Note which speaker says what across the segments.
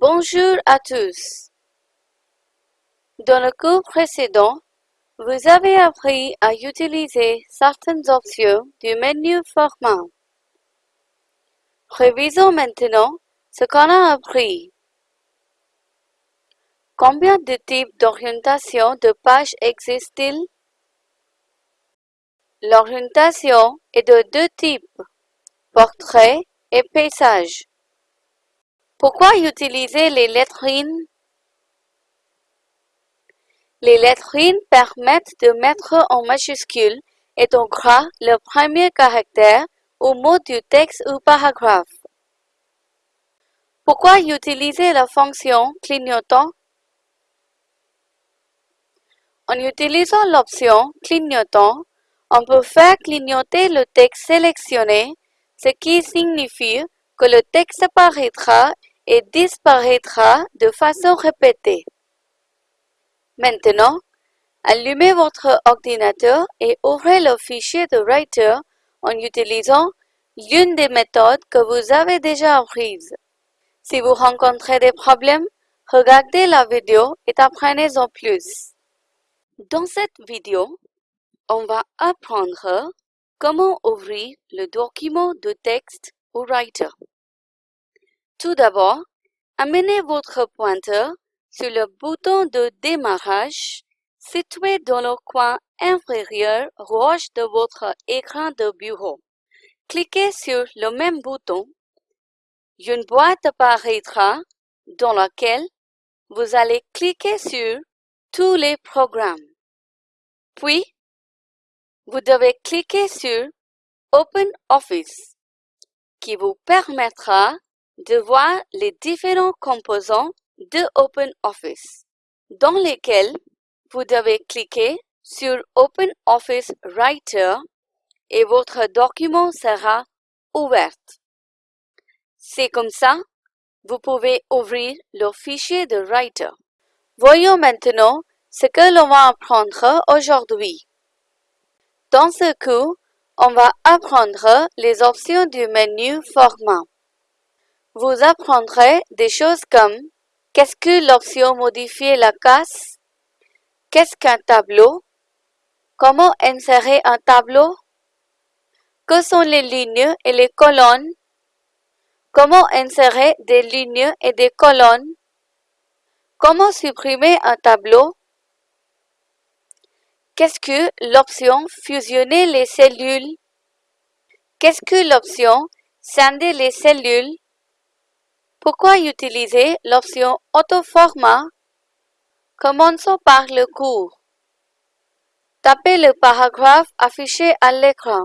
Speaker 1: Bonjour à tous. Dans le cours précédent, vous avez appris à utiliser certaines options du menu Format. Révisons maintenant ce qu'on a appris. Combien de types d'orientation de page existent-ils? L'orientation est de deux types, portrait et paysage. Pourquoi utiliser les lettrines? Les lettrines permettent de mettre en majuscule et en gras le premier caractère ou mot du texte ou paragraphe. Pourquoi utiliser la fonction clignotant? En utilisant l'option clignotant, on peut faire clignoter le texte sélectionné, ce qui signifie que le texte apparaîtra et disparaîtra de façon répétée. Maintenant, allumez votre ordinateur et ouvrez le fichier de Writer en utilisant l'une des méthodes que vous avez déjà apprises. Si vous rencontrez des problèmes, regardez la vidéo et apprenez-en plus. Dans cette vidéo, on va apprendre comment ouvrir le document de texte au Writer. Tout d'abord, amenez votre pointeur sur le bouton de démarrage situé dans le coin inférieur gauche de votre écran de bureau. Cliquez sur le même bouton. Une boîte apparaîtra dans laquelle vous allez cliquer sur tous les programmes. Puis, vous devez cliquer sur Open Office qui vous permettra de voir les différents composants de OpenOffice, dans lesquels vous devez cliquer sur OpenOffice Writer et votre document sera ouvert. C'est comme ça, vous pouvez ouvrir le fichier de Writer. Voyons maintenant ce que l'on va apprendre aujourd'hui. Dans ce cours, on va apprendre les options du menu Format. Vous apprendrez des choses comme qu'est-ce que l'option modifier la case, qu'est-ce qu'un tableau, comment insérer un tableau, que sont les lignes et les colonnes, comment insérer des lignes et des colonnes, comment supprimer un tableau, qu'est-ce que l'option fusionner les cellules, qu'est-ce que l'option scinder les cellules, pourquoi utiliser l'option Autoformat? Commençons par le cours. Tapez le paragraphe affiché à l'écran.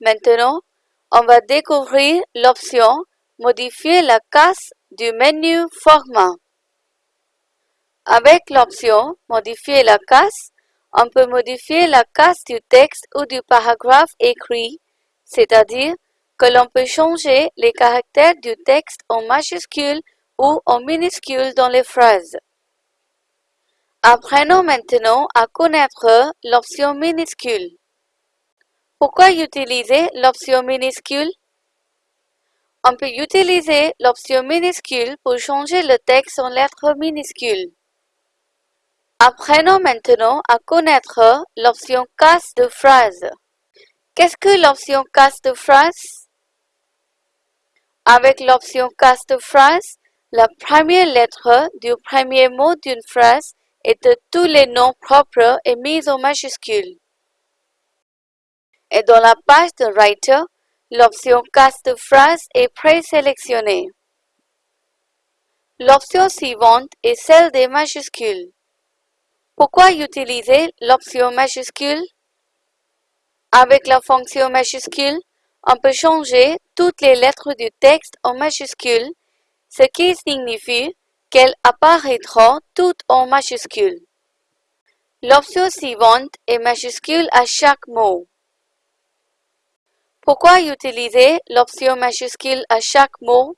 Speaker 1: Maintenant, on va découvrir l'option Modifier la case du menu Format. Avec l'option Modifier la case, on peut modifier la case du texte ou du paragraphe écrit, c'est-à-dire que l'on peut changer les caractères du texte en majuscules ou en minuscules dans les phrases. Apprenons maintenant à connaître l'option minuscule. Pourquoi utiliser l'option minuscule? On peut utiliser l'option minuscule pour changer le texte en lettres minuscules. Apprenons maintenant à connaître l'option casse de phrase. Qu'est-ce que l'option casse de phrase? Avec l'option Cast phrase, la première lettre du premier mot d'une phrase et de tous les noms propres est mise en majuscule. Et dans la page de Writer, l'option Cast phrase est présélectionnée. L'option suivante est celle des majuscules. Pourquoi utiliser l'option majuscule? Avec la fonction majuscule, on peut changer toutes les lettres du texte en majuscules, ce qui signifie qu'elles apparaîtront toutes en majuscules. L'option suivante est majuscule à chaque mot. Pourquoi utiliser l'option majuscule à chaque mot?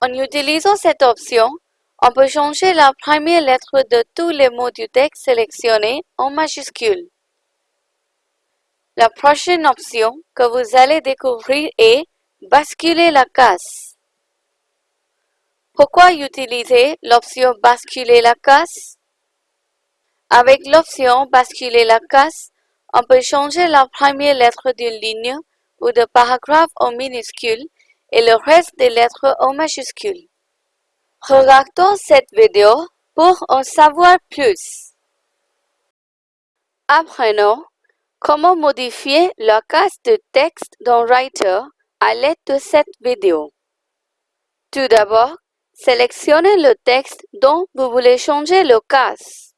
Speaker 1: En utilisant cette option, on peut changer la première lettre de tous les mots du texte sélectionné en majuscule. La prochaine option que vous allez découvrir est Basculer la case. Pourquoi utiliser l'option Basculer la case? Avec l'option Basculer la case, on peut changer la première lettre d'une ligne ou de paragraphe en minuscule et le reste des lettres en majuscule. Regardons cette vidéo pour en savoir plus. Apprenons comment modifier la case de texte dans Writer à l'aide de cette vidéo? Tout d'abord, sélectionnez le texte dont vous voulez changer le case.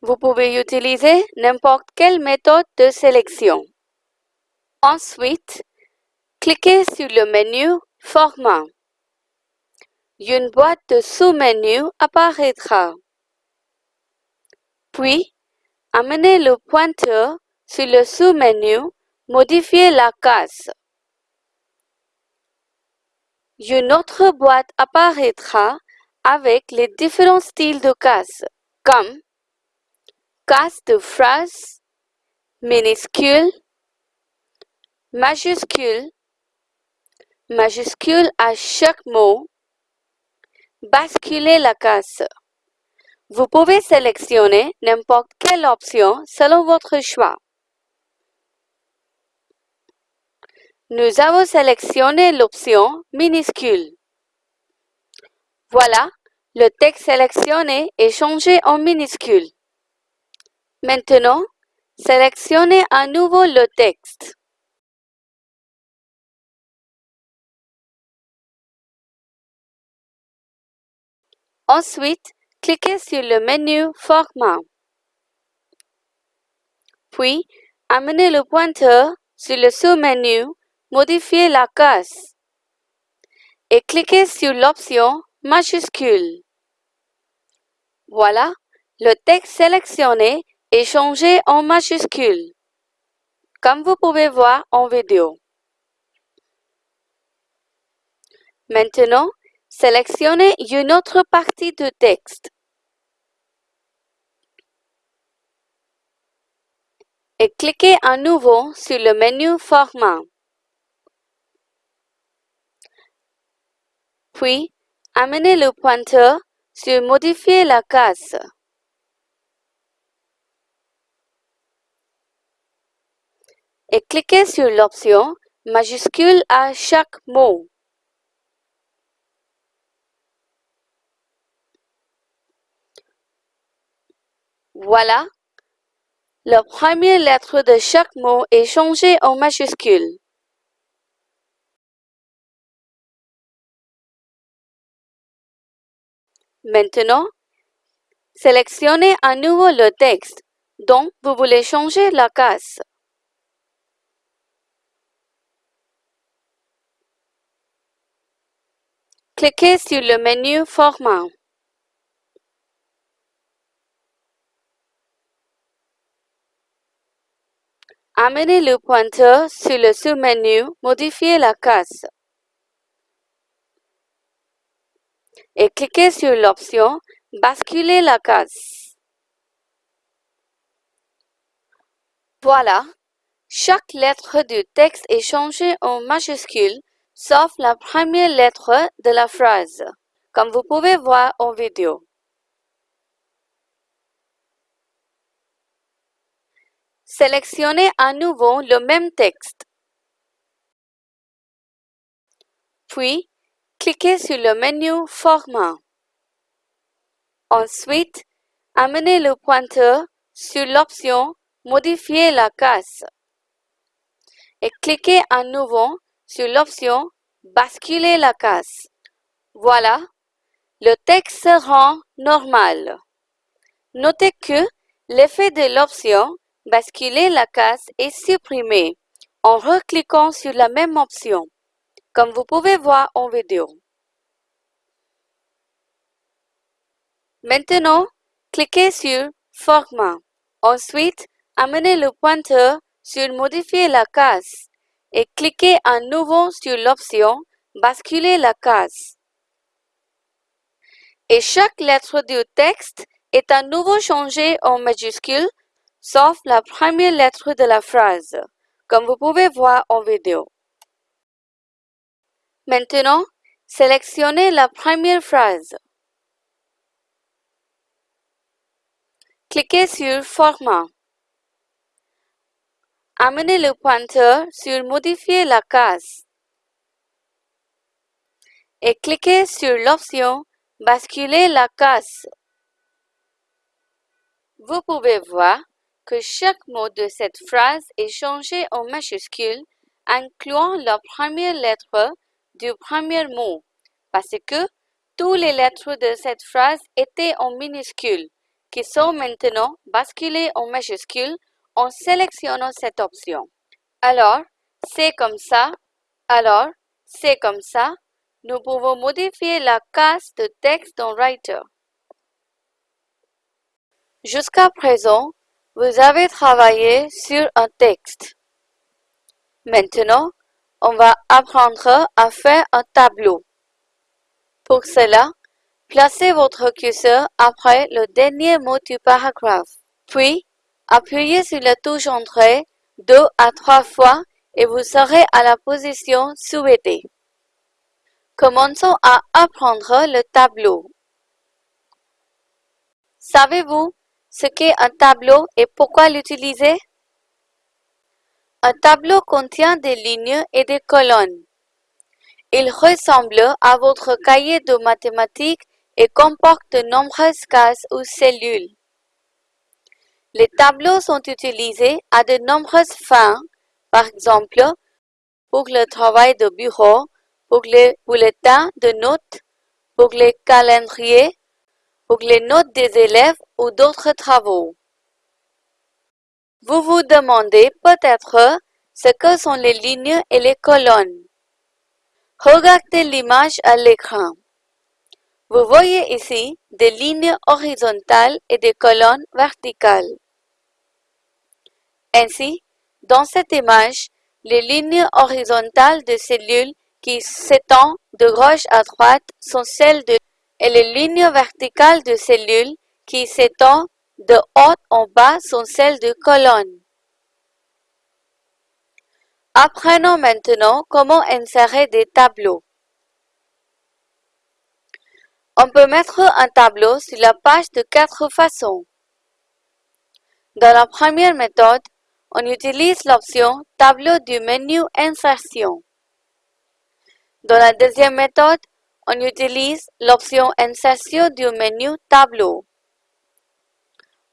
Speaker 1: Vous pouvez utiliser n'importe quelle méthode de sélection. Ensuite, cliquez sur le menu Format. Une boîte de sous-menus apparaîtra. Puis, amenez le pointeur sur le sous-menu Modifier la case. Une autre boîte apparaîtra avec les différents styles de cases, comme case de phrase, minuscule, majuscule, majuscule à chaque mot, basculer la case. Vous pouvez sélectionner n'importe quelle option selon votre choix. Nous avons sélectionné l'option minuscule. Voilà, le texte sélectionné est changé en minuscule. Maintenant, sélectionnez à nouveau le texte. Ensuite, cliquez sur le menu Format. Puis, amenez le pointeur sur le sous-menu Modifier la case et cliquez sur l'option majuscule. Voilà, le texte sélectionné est changé en majuscule, comme vous pouvez voir en vidéo. Maintenant, sélectionnez une autre partie du texte et cliquez à nouveau sur le menu Format. Puis, amenez le pointeur sur Modifier la case. Et cliquez sur l'option Majuscule à chaque mot. Voilà, la première lettre de chaque mot est changée en majuscule. Maintenant, sélectionnez à nouveau le texte dont vous voulez changer la case. Cliquez sur le menu Format. Amenez le pointeur sur le sous-menu Modifier la case. Et cliquez sur l'option Basculer la case. Voilà, chaque lettre du texte est changée en majuscule sauf la première lettre de la phrase, comme vous pouvez voir en vidéo. Sélectionnez à nouveau le même texte. Puis, cliquez sur le menu Format. Ensuite, amenez le pointeur sur l'option Modifier la case et cliquez à nouveau sur l'option Basculer la case. Voilà, le texte se rend normal. Notez que l'effet de l'option Basculer la case est supprimé en recliquant sur la même option comme vous pouvez voir en vidéo. Maintenant, cliquez sur Format. Ensuite, amenez le pointeur sur Modifier la case et cliquez à nouveau sur l'option Basculer la case. Et chaque lettre du texte est à nouveau changée en majuscule, sauf la première lettre de la phrase, comme vous pouvez voir en vidéo. Maintenant, Sélectionnez la première phrase. Cliquez sur Format. Amenez le pointeur sur Modifier la case et cliquez sur l'option Basculer la case. Vous pouvez voir que chaque mot de cette phrase est changé en majuscule, incluant la première lettre du premier mot, parce que toutes les lettres de cette phrase étaient en minuscules, qui sont maintenant basculées en majuscules en sélectionnant cette option. Alors, c'est comme ça. Alors, c'est comme ça. Nous pouvons modifier la case de texte dans Writer. Jusqu'à présent, vous avez travaillé sur un texte. Maintenant, on va apprendre à faire un tableau. Pour cela, placez votre curseur après le dernier mot du paragraphe. Puis, appuyez sur la touche Entrée deux à trois fois et vous serez à la position souhaitée. Commençons à apprendre le tableau. Savez-vous ce qu'est un tableau et pourquoi l'utiliser? Un tableau contient des lignes et des colonnes. Il ressemble à votre cahier de mathématiques et comporte de nombreuses cases ou cellules. Les tableaux sont utilisés à de nombreuses fins, par exemple pour le travail de bureau, pour les bulletins de notes, pour les calendriers, pour les notes des élèves ou d'autres travaux. Vous vous demandez peut-être ce que sont les lignes et les colonnes. Regardez l'image à l'écran. Vous voyez ici des lignes horizontales et des colonnes verticales. Ainsi, dans cette image, les lignes horizontales de cellules qui s'étendent de gauche à droite sont celles de et les lignes verticales de cellules qui s'étendent de haut en bas sont celles de colonnes. Apprenons maintenant comment insérer des tableaux. On peut mettre un tableau sur la page de quatre façons. Dans la première méthode, on utilise l'option Tableau du menu Insertion. Dans la deuxième méthode, on utilise l'option Insertion du menu Tableau.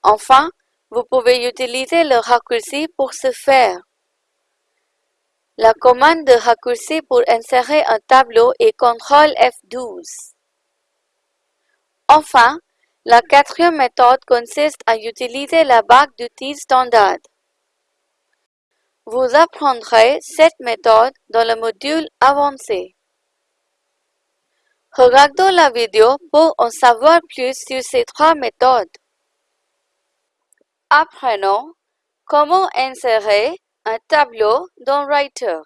Speaker 1: Enfin, vous pouvez utiliser le raccourci pour ce faire. La commande de raccourci pour insérer un tableau est CTRL F12. Enfin, la quatrième méthode consiste à utiliser la barre d'outils standard. Vous apprendrez cette méthode dans le module avancé. Regardons la vidéo pour en savoir plus sur ces trois méthodes. Apprenons comment insérer un tableau dans Writer?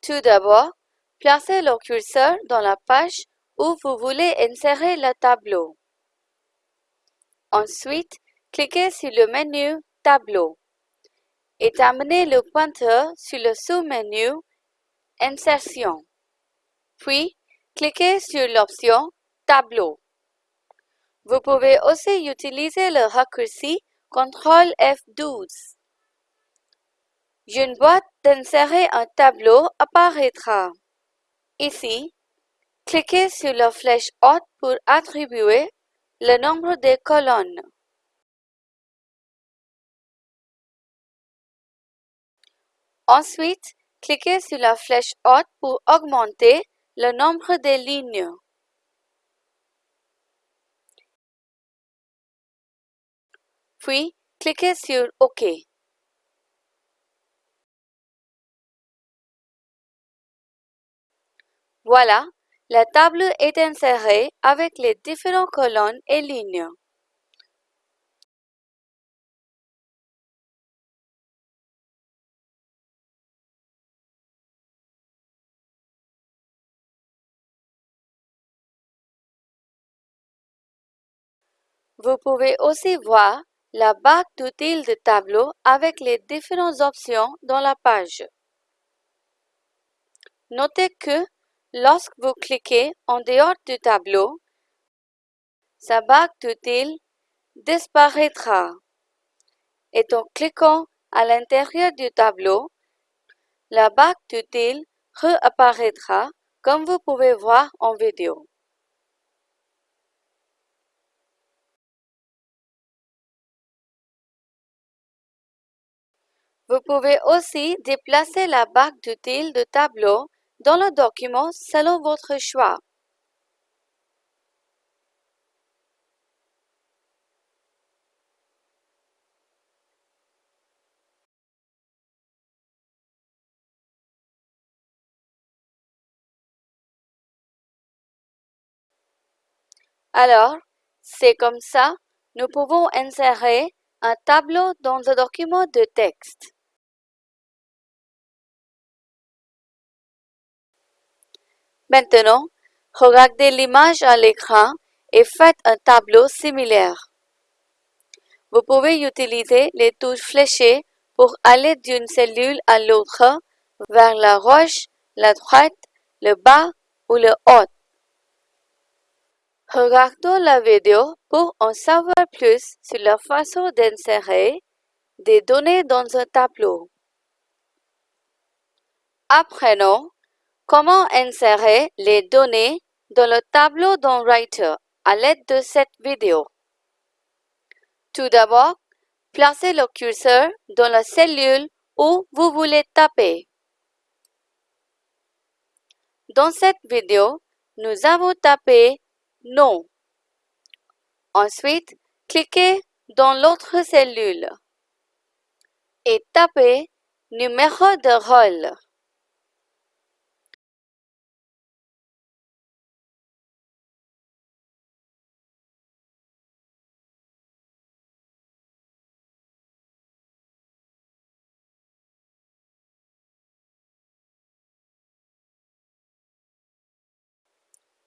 Speaker 1: Tout d'abord, placez le curseur dans la page où vous voulez insérer le tableau. Ensuite, Cliquez sur le menu Tableau et amenez le pointeur sur le sous-menu Insertion. Puis, cliquez sur l'option Tableau. Vous pouvez aussi utiliser le raccourci CTRL F12. Une boîte d'insérer un tableau apparaîtra. Ici, cliquez sur la flèche haute pour attribuer le nombre de colonnes. Ensuite, cliquez sur la flèche haute pour augmenter le nombre de lignes. Puis, cliquez sur OK. Voilà, la table est insérée avec les différentes colonnes et lignes. Vous pouvez aussi voir la barre d'outils de tableau avec les différentes options dans la page. Notez que lorsque vous cliquez en dehors du tableau, sa barre d'outils disparaîtra. Et en cliquant à l'intérieur du tableau, la barre d'outils réapparaîtra comme vous pouvez voir en vidéo. Vous pouvez aussi déplacer la barre d'outils de tableau dans le document selon votre choix. Alors, c'est comme ça, nous pouvons insérer un tableau dans un document de texte. Maintenant, regardez l'image à l'écran et faites un tableau similaire. Vous pouvez utiliser les touches fléchées pour aller d'une cellule à l'autre vers la gauche, la droite, le bas ou le haut. Regardons la vidéo pour en savoir plus sur la façon d'insérer des données dans un tableau. Apprenons comment insérer les données dans le tableau dans Writer à l'aide de cette vidéo? Tout d'abord, placez le curseur dans la cellule où vous voulez taper. Dans cette vidéo, nous avons tapé non. Ensuite, cliquez dans l'autre cellule et tapez Numéro de rôle.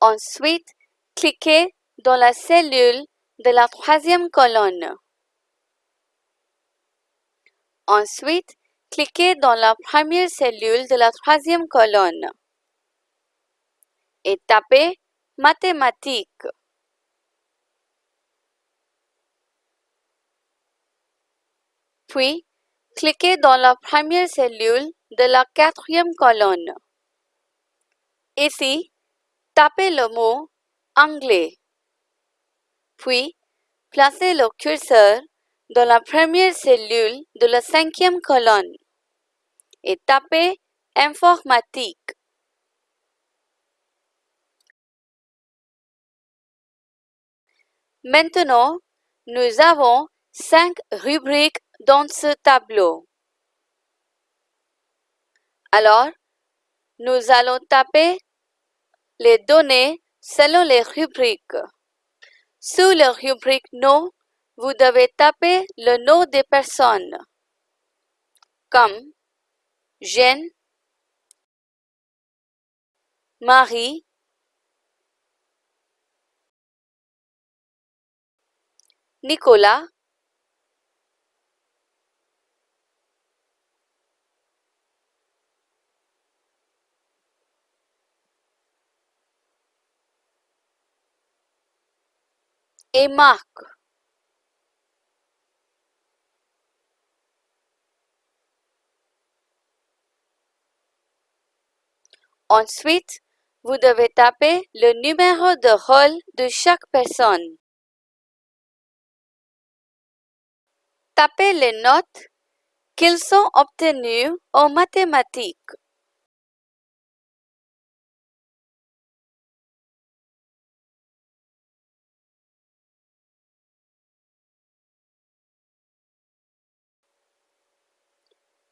Speaker 1: Ensuite, Cliquez dans la cellule de la troisième colonne. Ensuite, cliquez dans la première cellule de la troisième colonne et tapez Mathématiques. Puis, cliquez dans la première cellule de la quatrième colonne. Ici, tapez le mot anglais. Puis, placez le curseur dans la première cellule de la cinquième colonne et tapez Informatique. Maintenant, nous avons cinq rubriques dans ce tableau. Alors, nous allons taper les données selon les rubriques. Sous la rubrique nom, vous devez taper le nom des personnes, comme Jeanne, Marie, Nicolas, Ensuite, vous devez taper le numéro de rôle de chaque personne. Tapez les notes qu'ils sont obtenus en mathématiques.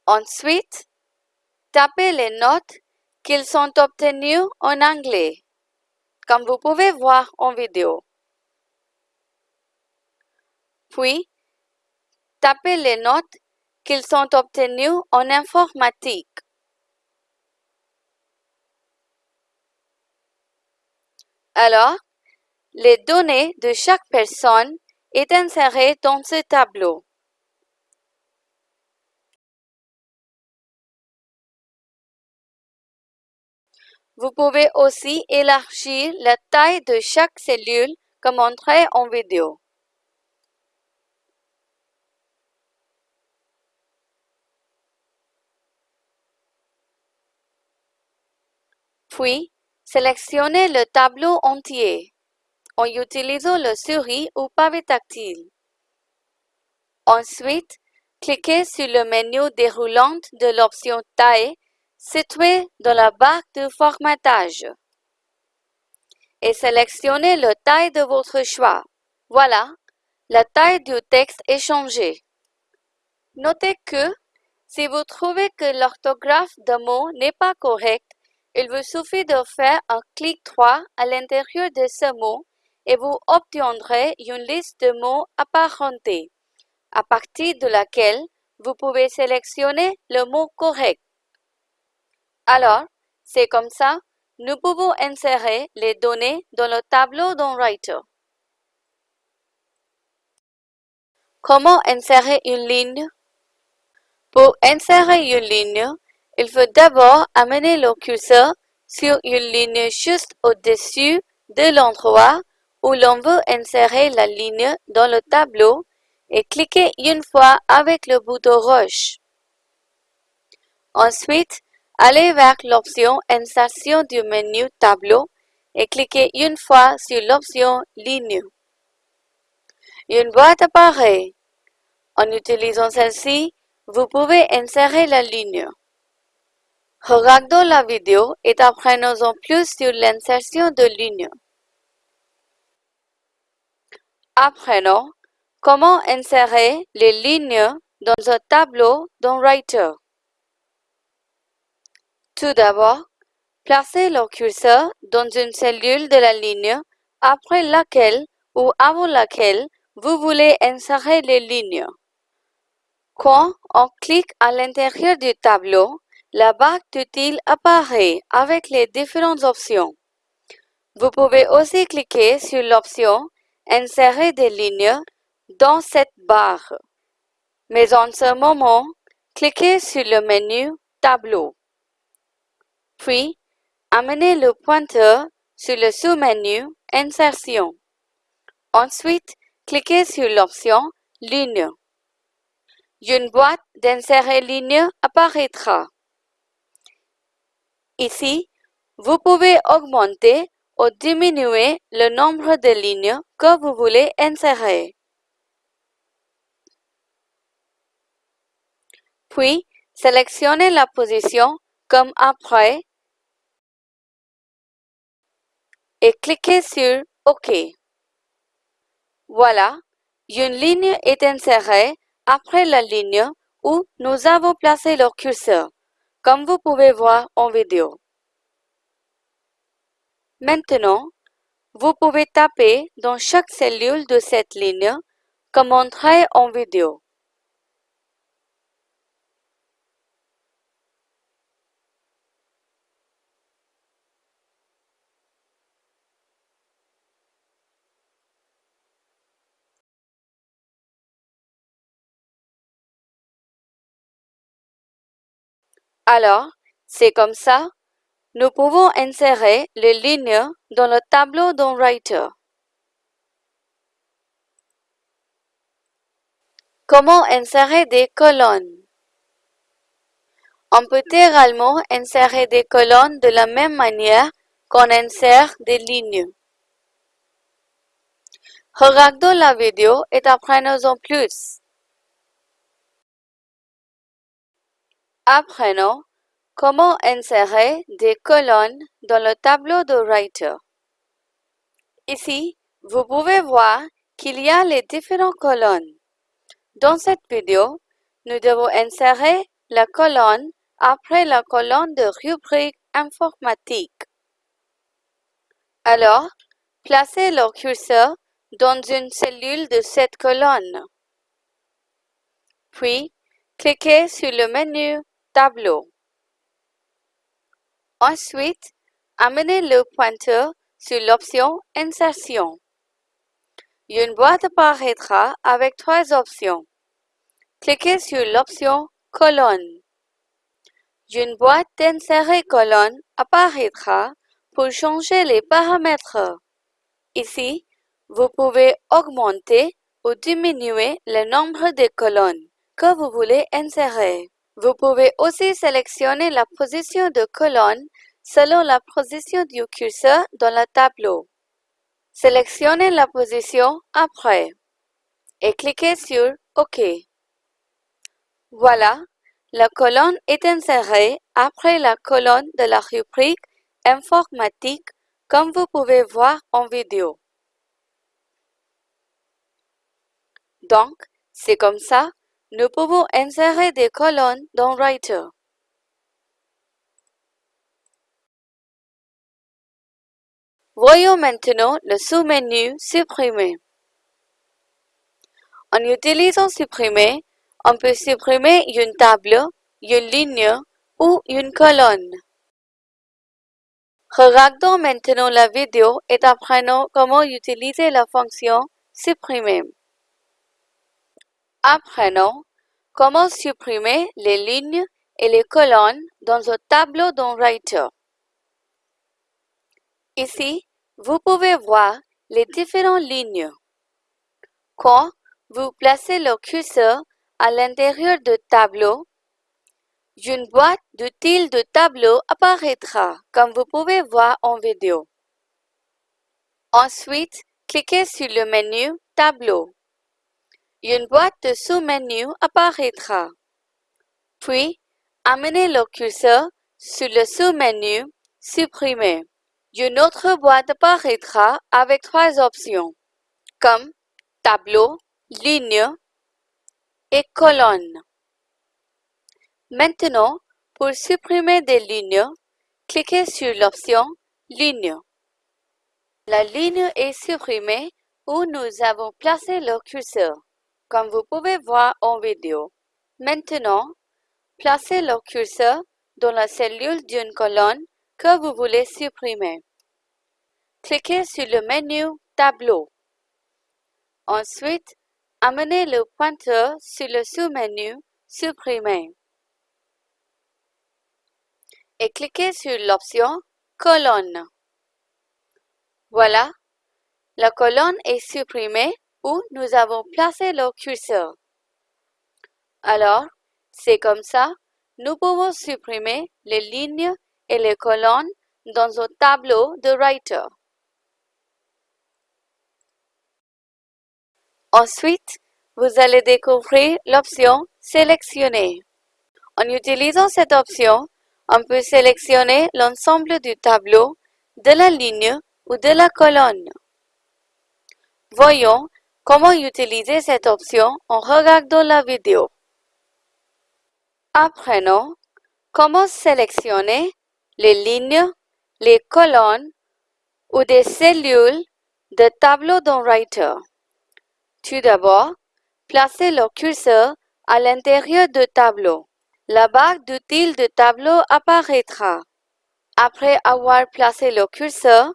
Speaker 1: Ensuite, tapez les notes qu'ils sont obtenus en anglais, comme vous pouvez voir en vidéo. Puis, tapez les notes qu'ils sont obtenus en informatique. Alors, les données de chaque personne est insérées dans ce tableau. Vous pouvez aussi élargir la taille de chaque cellule comme montré en vidéo. Puis, sélectionnez le tableau entier en utilisant le souris ou pavé tactile. Ensuite, cliquez sur le menu déroulant de l'option Taille situé dans la barre de formatage et sélectionnez la taille de votre choix. Voilà, la taille du texte est changée. Notez que si vous trouvez que l'orthographe d'un mot n'est pas correcte, il vous suffit de faire un clic droit à l'intérieur de ce mot et vous obtiendrez une liste de mots apparentés, à partir de laquelle vous pouvez sélectionner le mot correct. Alors, c'est comme ça, nous pouvons insérer les données dans le tableau dans Writer. Comment insérer une ligne? Pour insérer une ligne, il faut d'abord amener le curseur sur une ligne juste au-dessus de l'endroit où l'on veut insérer la ligne dans le tableau et cliquer une fois avec le bouton rouge. Ensuite, allez vers l'option Insertion du menu Tableau et cliquez une fois sur l'option Ligne. Une boîte apparaît. En utilisant celle-ci, vous pouvez insérer la ligne. Regardons la vidéo et apprenons plus sur l'insertion de lignes. Apprenons comment insérer les lignes dans un tableau dans Writer. Tout d'abord, placez le curseur dans une cellule de la ligne après laquelle ou avant laquelle vous voulez insérer les lignes. Quand on clique à l'intérieur du tableau, la barre d'outils apparaît avec les différentes options. Vous pouvez aussi cliquer sur l'option Insérer des lignes dans cette barre. Mais en ce moment, cliquez sur le menu Tableau. Puis, amenez le pointeur sur le sous-menu Insertion. Ensuite, cliquez sur l'option Ligne. Une boîte d'insérer ligne apparaîtra. Ici, vous pouvez augmenter ou diminuer le nombre de lignes que vous voulez insérer. Puis, sélectionnez la position comme après et cliquez sur OK. Voilà, une ligne est insérée après la ligne où nous avons placé le curseur comme vous pouvez voir en vidéo. Maintenant, vous pouvez taper dans chaque cellule de cette ligne comme montré en vidéo. Alors, c'est comme ça, nous pouvons insérer les lignes dans le tableau dans Writer. Comment insérer des colonnes? On peut également insérer des colonnes de la même manière qu'on insère des lignes. Regardons la vidéo et apprenons en plus. Apprenons comment insérer des colonnes dans le tableau de Writer? Ici, vous pouvez voir qu'il y a les différentes colonnes. Dans cette vidéo, nous devons insérer la colonne après la colonne de rubrique informatique. Alors, placez le curseur dans une cellule de cette colonne. Puis, cliquez sur le menu Ensuite, amenez le pointeur sur l'option Insertion. Une boîte apparaîtra avec trois options. Cliquez sur l'option Colonne. une boîte d'insérer colonne apparaîtra pour changer les paramètres. Ici, vous pouvez augmenter ou diminuer le nombre de colonnes que vous voulez insérer. Vous pouvez aussi sélectionner la position de colonne selon la position du curseur dans le tableau. Sélectionnez la position après et cliquez sur OK. Voilà, la colonne est insérée après la colonne de la rubrique informatique comme vous pouvez voir en vidéo. Donc, c'est comme ça, nous pouvons insérer des colonnes dans Writer. Voyons maintenant le sous-menu Supprimer. En utilisant Supprimer, on peut supprimer une table, une ligne ou une colonne. Regardons maintenant la vidéo et apprenons comment utiliser la fonction Supprimer. Apprenons comment supprimer les lignes et les colonnes dans un tableau dans Writer? Ici, vous pouvez voir les différentes lignes. Quand vous placez le curseur à l'intérieur du tableau, une boîte style de tableau apparaîtra, comme vous pouvez voir en vidéo. Ensuite, cliquez sur le menu Tableau. Une boîte de sous-menu apparaîtra. Puis, amenez le curseur sur le sous-menu Supprimer. Une autre boîte apparaîtra avec trois options, comme Tableau, Ligne et Colonne. Maintenant, pour supprimer des lignes, cliquez sur l'option Ligne. La ligne est supprimée où nous avons placé le curseur, comme vous pouvez voir en vidéo. Maintenant, placez le curseur dans la cellule d'une colonne que vous voulez supprimer. Cliquez sur le menu Tableau. Ensuite, amenez le pointeur sur le sous-menu Supprimer et cliquez sur l'option Colonne. Voilà, la colonne est supprimée où nous avons placé le curseur. Alors, c'est comme ça, nous pouvons supprimer les lignes et les colonnes dans un tableau de Writer. Ensuite, vous allez découvrir l'option Sélectionner. En utilisant cette option, on peut sélectionner l'ensemble du tableau, de la ligne ou de la colonne. Voyons comment utiliser cette option en regardant la vidéo? Apprenons comment sélectionner les lignes, les colonnes ou des cellules de tableau dans Writer. Tout d'abord, placez le curseur à l'intérieur du tableau. La barre d'outils de tableau apparaîtra. Après avoir placé le curseur,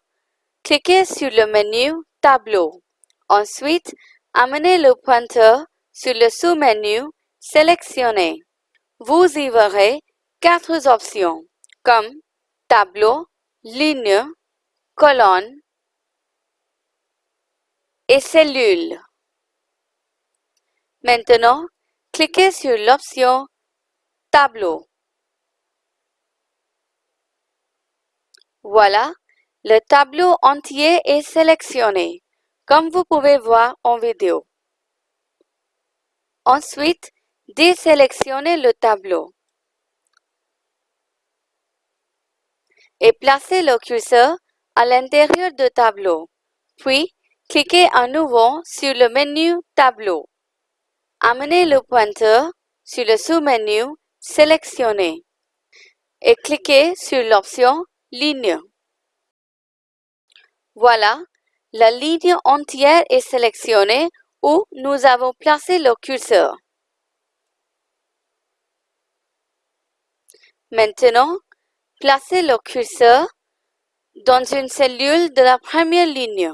Speaker 1: cliquez sur le menu Tableau. Ensuite, amenez le pointeur sur le sous-menu Sélectionner. Vous y verrez quatre options comme Tableau, Ligne, Colonne et Cellule. Maintenant, cliquez sur l'option Tableau. Voilà, le tableau entier est sélectionné, comme vous pouvez voir en vidéo. Ensuite, désélectionnez le tableau et placez le curseur à l'intérieur du tableau. Puis, cliquez à nouveau sur le menu Tableau. Amenez le pointeur sur le sous-menu Sélectionner et cliquez sur l'option Ligne. Voilà, la ligne entière est sélectionnée où nous avons placé le curseur. Maintenant, placez le curseur dans une cellule de la première ligne.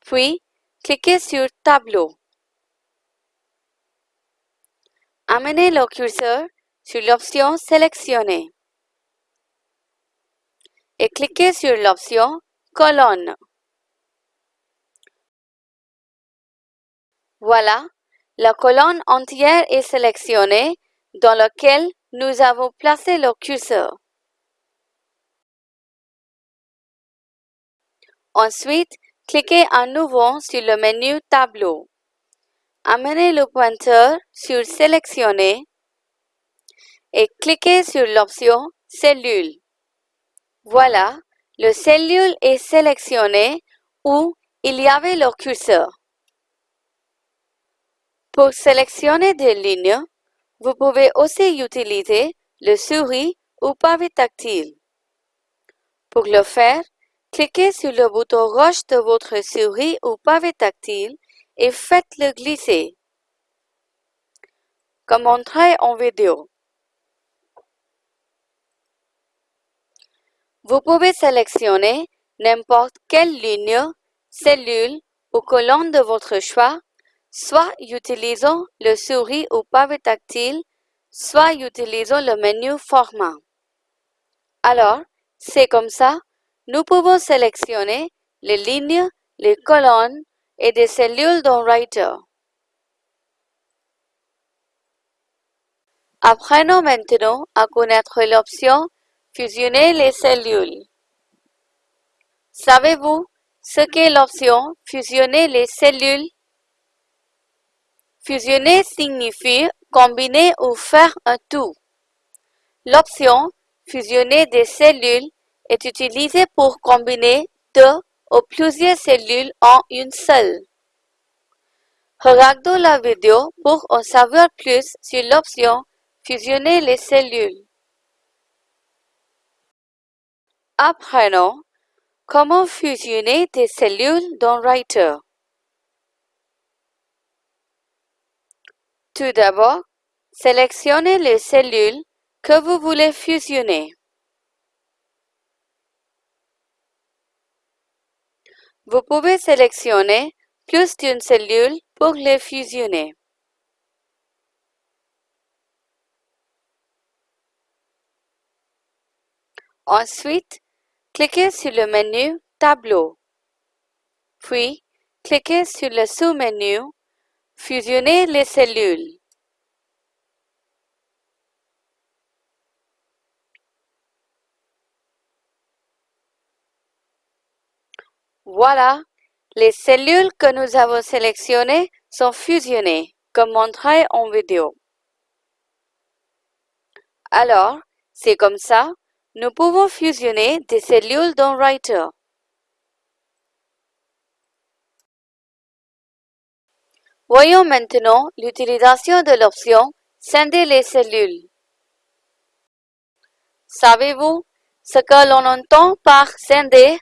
Speaker 1: Puis, cliquez sur Tableau. Amenez le curseur sur l'option Sélectionner et cliquez sur l'option Colonne. Voilà, la colonne entière est sélectionnée dans laquelle nous avons placé le curseur. Ensuite, cliquez à nouveau sur le menu Tableau. Amenez le pointeur sur Sélectionner et cliquez sur l'option Cellule. Voilà, le cellule est sélectionné où il y avait le curseur. Pour sélectionner des lignes, vous pouvez aussi utiliser le souris ou pavé tactile. Pour le faire, cliquez sur le bouton gauche de votre souris ou pavé tactile et faites-le glisser, comme montré en vidéo. Vous pouvez sélectionner n'importe quelle ligne, cellule ou colonne de votre choix, soit utilisant le souris ou pavé tactile, soit utilisant le menu Format. Alors, c'est comme ça, nous pouvons sélectionner les lignes, les colonnes et des cellules dans Writer. Apprenons maintenant à connaître l'option Fusionner les cellules. Savez-vous ce qu'est l'option Fusionner les cellules? Fusionner signifie combiner ou faire un tout. L'option Fusionner des cellules est utilisée pour combiner deux ou plusieurs cellules en une seule. Regardons la vidéo pour en savoir plus sur l'option Fusionner les cellules. Apprenons comment fusionner des cellules dans Writer? Tout d'abord, sélectionnez les cellules que vous voulez fusionner. Vous pouvez sélectionner plus d'une cellule pour les fusionner. Ensuite, cliquez sur le menu Tableau. Puis, cliquez sur le sous-menu Fusionner les cellules. Voilà, les cellules que nous avons sélectionnées sont fusionnées, comme montré en vidéo. Alors, c'est comme ça, nous pouvons fusionner des cellules dans Writer. Voyons maintenant l'utilisation de l'option Scinder les cellules. Savez-vous ce que l'on entend par scinder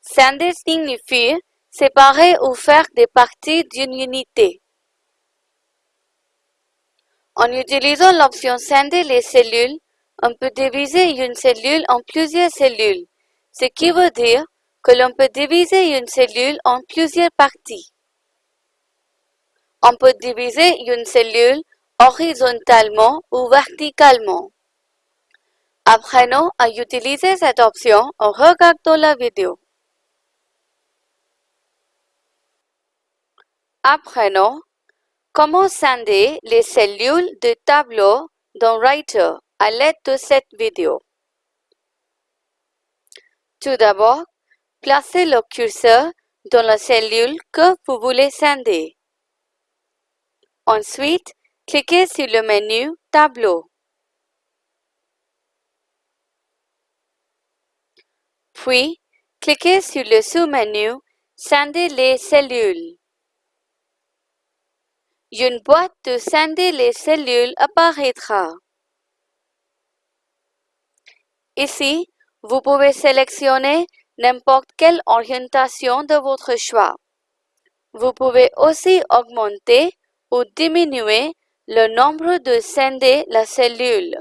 Speaker 1: Scinder signifie séparer ou faire des parties d'une unité. En utilisant l'option Scinder les cellules, on peut diviser une cellule en plusieurs cellules, ce qui veut dire que l'on peut diviser une cellule en plusieurs parties. On peut diviser une cellule horizontalement ou verticalement. Apprenons à utiliser cette option en regardant la vidéo. Apprenons comment scinder les cellules de tableau dans Writer à l'aide de cette vidéo. Tout d'abord, placez le curseur dans la cellule que vous voulez scinder. Ensuite, cliquez sur le menu Tableau. Puis, cliquez sur le sous-menu Scinder les cellules. Une boîte de scinder les cellules apparaîtra. Ici, vous pouvez sélectionner n'importe quelle orientation de votre choix. Vous pouvez aussi augmenter ou diminuer le nombre de scinder la cellule.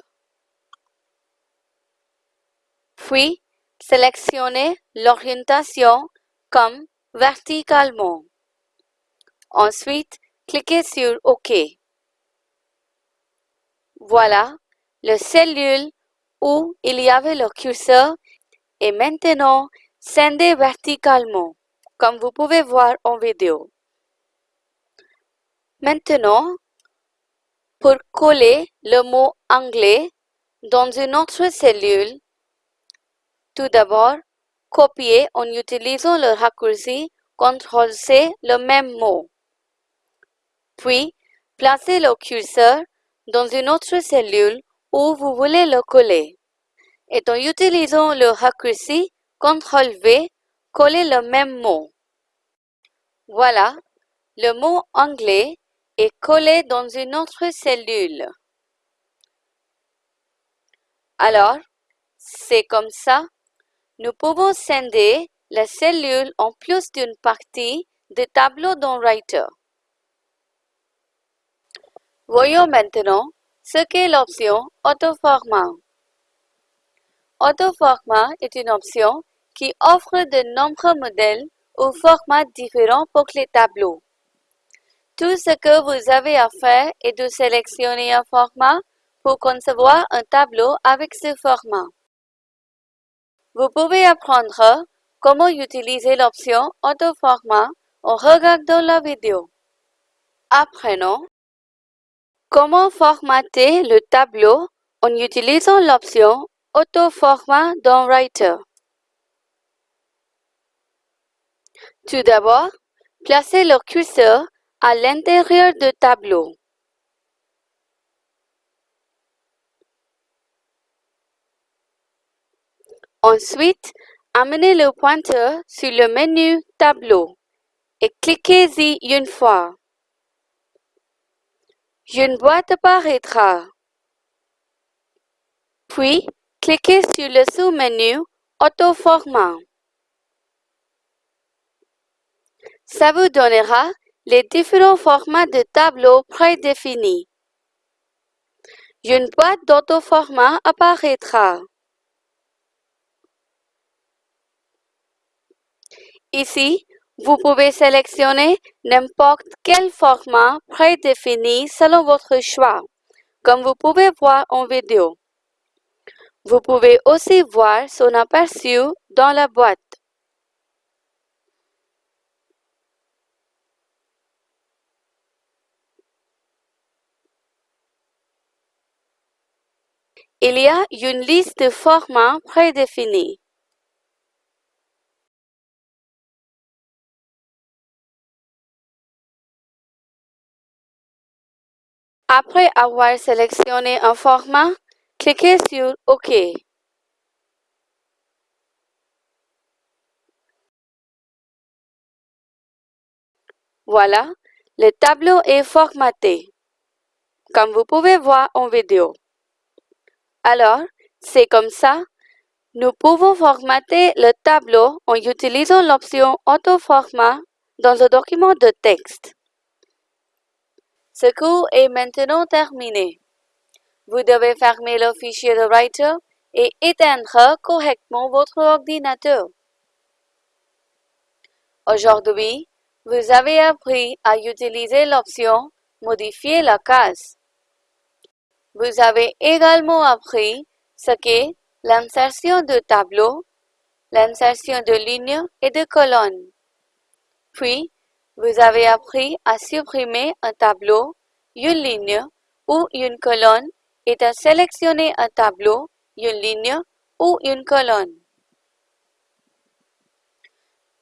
Speaker 1: Puis, sélectionnez l'orientation comme verticalement. Ensuite, cliquez sur OK. Voilà, la cellule où il y avait le curseur est maintenant scindée verticalement, comme vous pouvez voir en vidéo. Maintenant, pour coller le mot anglais dans une autre cellule, tout d'abord, copier en utilisant le raccourci CTRL-C le même mot. Puis, placez le curseur dans une autre cellule où vous voulez le coller. Et en utilisant le raccourci CTRL-V, collez le même mot. Voilà, le mot anglais est collé dans une autre cellule. Alors, c'est comme ça, nous pouvons scinder la cellule en plus d'une partie de tableau dans Writer. Voyons maintenant ce qu'est l'option Autoformat. Autoformat est une option qui offre de nombreux modèles ou formats différents pour les tableaux. Tout ce que vous avez à faire est de sélectionner un format pour concevoir un tableau avec ce format. Vous pouvez apprendre comment utiliser l'option Autoformat en regardant la vidéo. Apprenons Comment formater le tableau en utilisant l'option Autoformat dans Writer. Tout d'abord, placez le curseur à l'intérieur du tableau. Ensuite, amenez le pointeur sur le menu Tableau et cliquez-y une fois. Une boîte apparaîtra. Puis, cliquez sur le sous-menu Autoformat. Ça vous donnera les différents formats de tableaux prédéfinis. Une boîte d'autoformat apparaîtra. Ici, vous pouvez sélectionner n'importe quel format prédéfini selon votre choix, comme vous pouvez voir en vidéo. Vous pouvez aussi voir son aperçu dans la boîte. Il y a une liste de formats prédéfinis. Après avoir sélectionné un format, cliquez sur OK. Voilà, le tableau est formaté, comme vous pouvez voir en vidéo. Alors, c'est comme ça, nous pouvons formater le tableau en utilisant l'option Autoformat dans un document de texte. Ce cours est maintenant terminé. Vous devez fermer le fichier de Writer et éteindre correctement votre ordinateur. Aujourd'hui, vous avez appris à utiliser l'option Modifier la case. Vous avez également appris ce qu'est l'insertion de tableaux, l'insertion de lignes et de colonnes. Puis, vous avez appris à supprimer un tableau, une ligne ou une colonne à sélectionner un tableau, une ligne ou une colonne.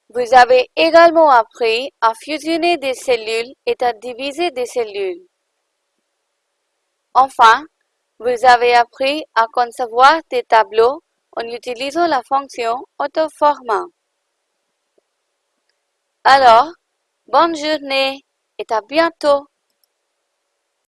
Speaker 1: Vous avez également appris à fusionner des cellules et à diviser des cellules. Enfin, vous avez appris à concevoir des tableaux en utilisant la fonction Autoformat. Alors, Bonne journée et à bientôt